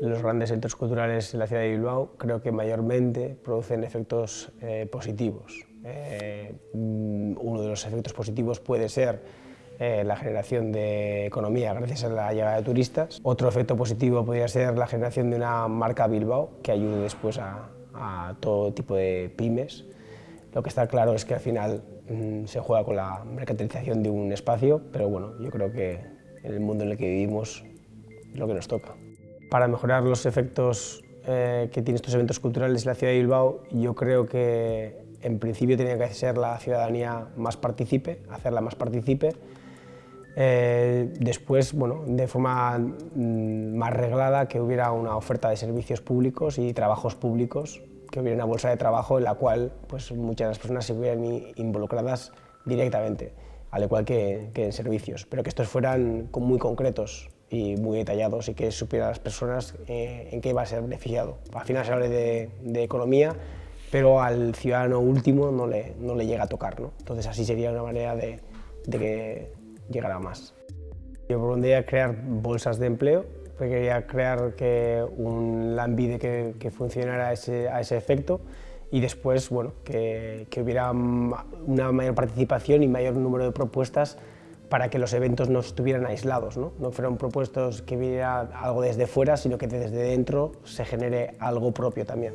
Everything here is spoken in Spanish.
Los grandes centros culturales en la ciudad de Bilbao creo que mayormente producen efectos eh, positivos. Eh, mm, uno de los efectos positivos puede ser eh, la generación de economía gracias a la llegada de turistas. Otro efecto positivo podría ser la generación de una marca Bilbao que ayude después a, a todo tipo de pymes. Lo que está claro es que al final mm, se juega con la mercantilización de un espacio, pero bueno, yo creo que en el mundo en el que vivimos lo que nos toca. Para mejorar los efectos eh, que tienen estos eventos culturales en la ciudad de Bilbao, yo creo que en principio tenía que ser la ciudadanía más partícipe, hacerla más partícipe. Eh, después, bueno, de forma mm, más reglada, que hubiera una oferta de servicios públicos y trabajos públicos, que hubiera una bolsa de trabajo en la cual pues, muchas de las personas se hubieran involucradas directamente, al igual que, que en servicios, pero que estos fueran muy concretos, y muy detallados y que supiera las personas eh, en qué va a ser beneficiado. Al final se habla de, de, economía, pero al ciudadano último no le, no le llega a tocar. ¿no? Entonces así sería una manera de, de que llegara más. Yo propondría crear bolsas de empleo, quería crear que un Lambide que, que funcionara a ese, a ese efecto y después bueno, que, que hubiera una mayor participación y mayor número de propuestas para que los eventos no estuvieran aislados, no, no fueran propuestos que viniera algo desde fuera, sino que desde dentro se genere algo propio también.